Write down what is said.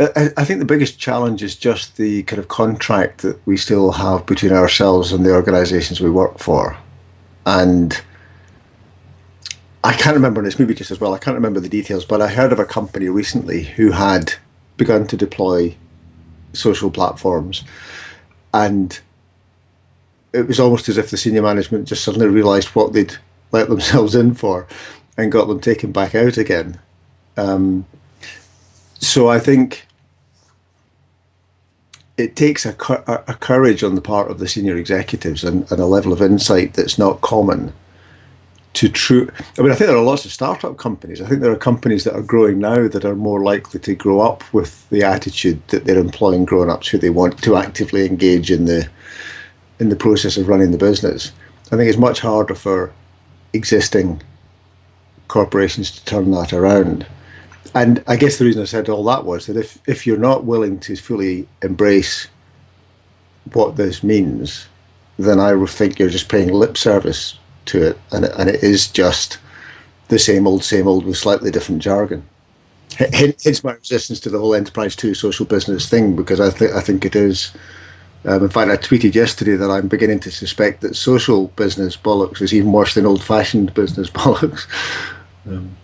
I, think the biggest challenge is just the kind of contract that we still have between ourselves and the organisations we work for, and I can't remember, and it's maybe just as well. I can't remember the details, but I heard of a company recently who had begun to deploy social platforms, and it was almost as if the senior management just suddenly realised what they'd let themselves in for, and got them taken back out again. Um, so I think it takes a, a, courage on the part of the senior executives and, and, a level of insight that's not common to true. I mean, I think there are lots of startup companies. I think there are companies that are growing now that are more likely to grow up with the attitude that they're employing grown ups who they want to actively engage in the in the process of running the business. I think it's much harder for existing corporations to turn that around. And I guess the reason I said all that was that if, if you're not willing to fully embrace what this means, then I think you're just paying lip service to it, and and it is just the same old, same old with slightly different jargon. Hence my resistance to the whole enterprise two social business thing, because I think I think it is. Um, in fact, I tweeted yesterday that I'm beginning to suspect that social business bollocks is even worse than old-fashioned business bollocks. Um,